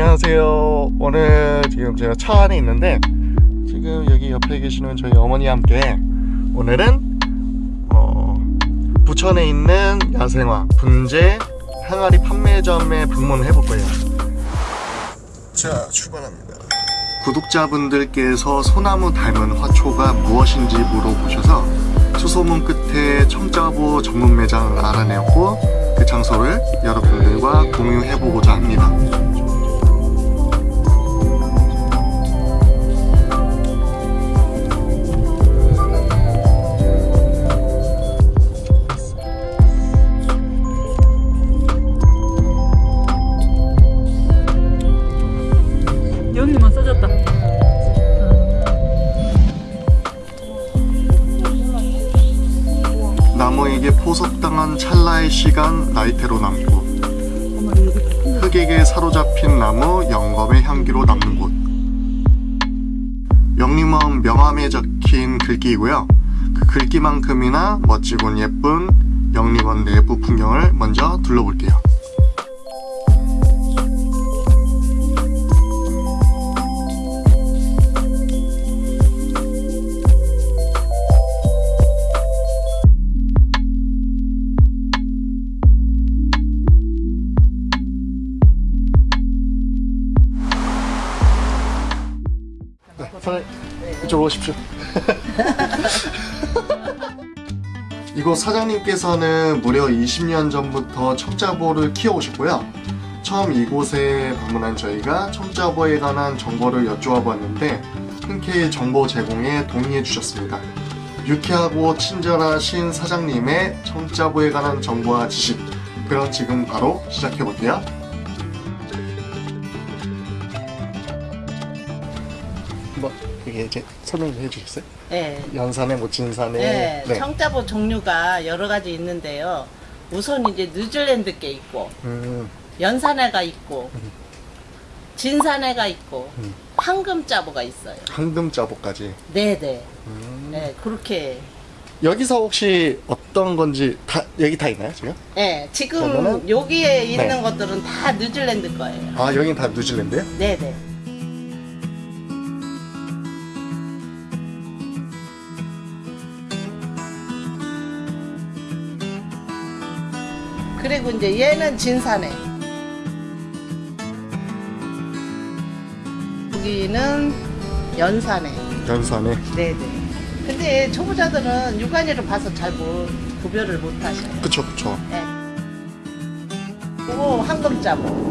안녕하세요. 오늘 지금 제가 차 안에 있는데 지금 여기 옆에 계시는 저희 어머니와 함께 오늘은 어, 부천에 있는 야생화 분재 항아리 판매점에 방문을 해볼 거예요. 자 출발합니다. 구독자분들께서 소나무 닮은 화초가 무엇인지 물어보셔서 수소문 끝에 청자보 전문 매장을 알아내었고 그 장소를 여러분들과 공유해보고자 합니다 나이테로 남고 흙에게 사로잡힌 나무 영검의 향기로 남는 곳. 영림원 명함에 적힌 글귀이고요. 그 글귀만큼이나 멋지고 예쁜 영림원 내부 풍경을 먼저 둘러볼게요 사장님 이쪽으로 오십시오. 이곳 사장님께서는 무려 20년 전부터 청자보를 키워오셨고요. 처음 이곳에 방문한 저희가 청자보에 관한 정보를 여쭈어 보았는데 흔쾌히 정보 제공에 동의해 주셨습니다. 유쾌하고 친절하신 사장님의 청자보에 관한 정보와 지식 그럼 지금 바로 시작해 볼게요 뭐 이게 이제 설명 좀 해주겠어요? 네. 연산에 뭐 진산에 네, 네. 청자보 종류가 여러 가지 있는데요. 우선 이제 뉴질랜드 게 있고, 음, 연산해가 있고, 진산해가 있고, 음. 황금자보가 있어요. 황금자보까지 네네. 음. 네, 그렇게. 여기서 혹시 어떤 건지 다 여기 다 있나요 지금? 네, 지금 그러면은- 여기에 있는 네. 것들은 다 뉴질랜드 거예요. 아 여긴 다 뉴질랜드요? 네네. 그리고 이제 얘는 진산해. 여기는 연산해. 연산에 네네. 근데 초보자들은 육안으로 봐서 잘 못, 구별을 못 하셔요. 그쵸 그쵸 네. 그리고 황금자보.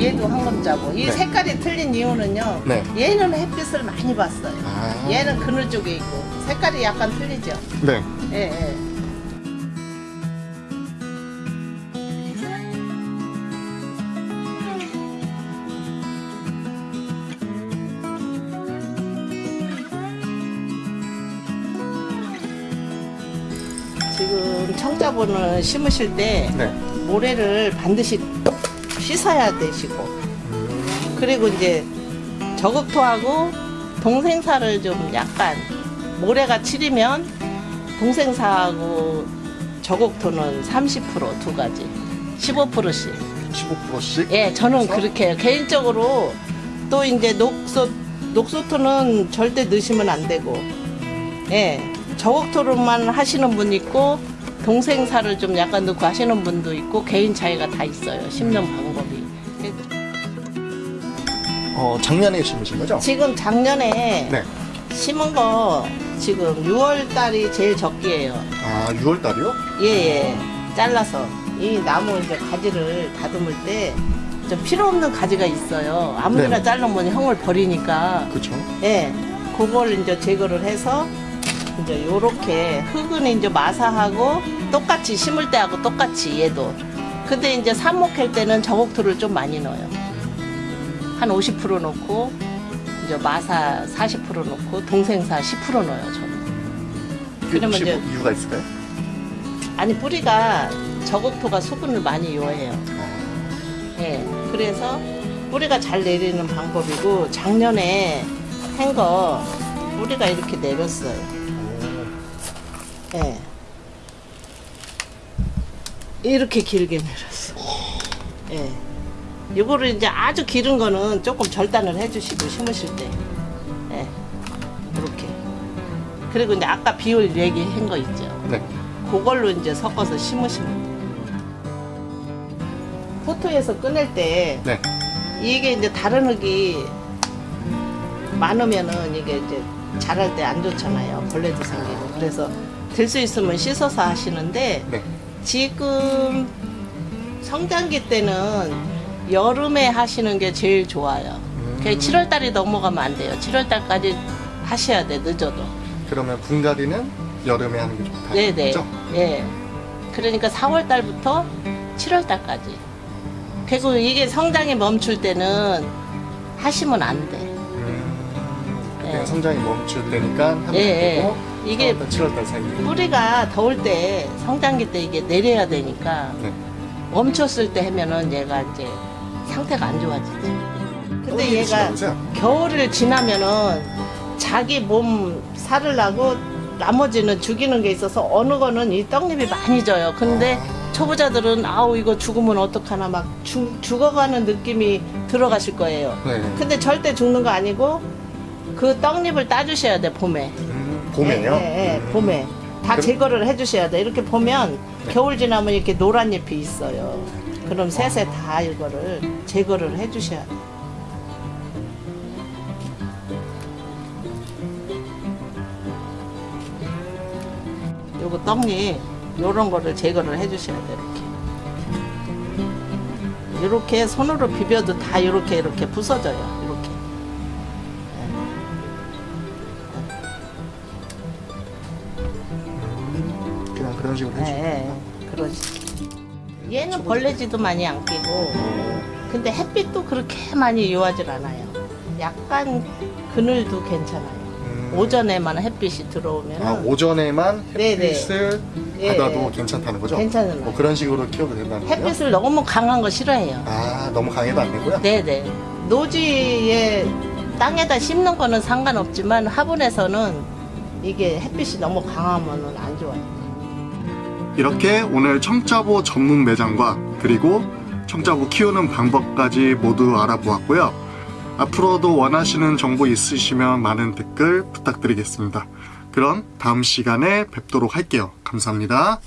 얘도 황금자보. 이 네. 색깔이 틀린 이유는요. 네. 얘는 햇빛을 많이 봤어요. 아. 얘는 그늘 쪽에 있고 색깔이 약간 틀리죠. 네 예, 예. 지금 청자보는 심으실 때 네. 모래를 반드시 씻어야 되시고. 그리고 이제 저극토하고 동생사를 좀 약간 모래가 치리면 동생사하고 저극토는 30%두 가지. 15%씩. 15%씩? 예 저는 그래서? 그렇게 해요. 개인적으로 또 이제 녹소 녹소토는 절대 넣으시면 안 되고. 예 저극토로만 하시는 분 있고 동생사를 좀 약간 넣고 하시는 분도 있고 개인 차이가 다 있어요 심는 방법이 어 작년에 심으신 거죠? 지금 작년에 네. 심은 거 지금 6월 달이 제일 적기예요. 아 6월 달이요? 예 예. 잘라서 이 나무 이제 가지를 다듬을 때 좀 필요 없는 가지가 있어요. 아무데나 네. 자르면 형을 버리니까 그쵸 예. 그걸 이제 제거를 해서 이제 요렇게 흙은 이제 마사하고 똑같이 심을 때하고 똑같이 얘도. 근데 이제 삽목할 때는 저곡토를 좀 많이 넣어요. 한 50% 넣고 이제 마사 40% 넣고 동생사 10% 넣어요 저는. 그 그러면 이제- 뭐 이유가 있을까요? 아니 뿌리가 저곡토가 수분을 많이 요해요. 예. 그래서 뿌리가 잘 내리는 방법이고 작년에 한 거 뿌리가 이렇게 내렸어요. 예. 이렇게 길게 내렸어. 예. 이거를 이제 아주 기른 거는 조금 절단을 해주시고 심으실 때. 예. 이렇게. 그리고 이제 아까 비율 얘기한 거 있죠. 네. 그걸로 이제 섞어서 심으시면 돼요. 포토에서 꺼낼 때 네. 이게 이제 다른 흙이 많으면은 이게 이제 자랄 때 안 좋잖아요. 벌레도 생기고. 그래서 될수 있으면 씻어서 하시는데 네. 지금 성장기 때는 여름에 하시는 게 제일 좋아요. 음. 7월 달이 넘어가면 안 돼요. 7월 달까지 하셔야 돼. 늦어도. 그러면 분갈이는 여름에 하는 게 좋다. 네네. 그죠? 예. 그러니까 4월 달부터 7월 달까지. 그리고 이게 성장이 멈출 때는 하시면 안 돼. 음, 그때 네. 성장이 멈출 때니까 하면 예, 되고 예. 이게 4월달, 7월달 사이. 뿌리가 더울 때 성장기 때 이게 내려야 되니까 네. 멈췄을 때 하면은 얘가 이제 상태가 안 좋아지지. 근데 얘가. 겨울을 지나면은 자기 몸 살을 나고 나머지는 죽이는 게 있어서 어느 거는 이 떡잎이 많이 져요. 근데 초보자들은 아우 이거 죽으면 어떡하나 막 죽, 죽어가는 느낌이 들어가실 거예요. 네. 근데 절대 죽는 거 아니고 그 떡잎을 따주셔야 돼 봄에. 음, 봄에요? 예, 예, 예, 봄에 다 그럼- 제거를 해주셔야 돼. 이렇게 보면 네. 겨울 지나면 이렇게 노란 잎이 있어요. 그럼 새새 다 이거를 제거를 해주셔야 돼. 요거 떡잎 요런 거를 제거를 해주셔야 돼 이렇게. 이렇게 손으로 비벼도 다 이렇게 이렇게 부서져요. 식으로 예, 해주고. 예, 그러지. 얘는 벌레지도 많이 안 끼고, 근데 햇빛도 그렇게 많이 요하질 않아요. 약간 그늘도 괜찮아요. 음. 오전에만 햇빛이 들어오면 아, 오전에만 네네. 햇빛을 예, 받아도 예. 괜찮다는 거죠? 괜찮아요. 뭐 그런 식으로 키워도 된다는 거예요? 햇빛을 너무 강한 거 싫어해요. 아, 너무 강해도 안 되고요? 네네. 노지에 땅에다 심는 거는 상관없지만 화분에서는 이게 햇빛이 너무 강하면 안 좋아요. 이렇게 오늘 청자보 전문 매장과 그리고 청자보 키우는 방법까지 모두 알아보았고요. 앞으로도 원하시는 정보 있으시면 많은 댓글 부탁드리겠습니다. 그럼 다음 시간에 뵙도록 할게요. 감사합니다.